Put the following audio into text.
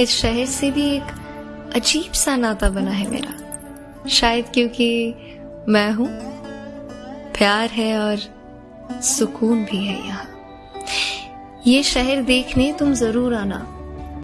इस शहर से भी एक अजीब सा नाता बना है मेरा। शायद क्योंकि मैं हूँ, प्यार है और सुकून भी है यहाँ। ये शहर देखने तुम ज़रूर आना।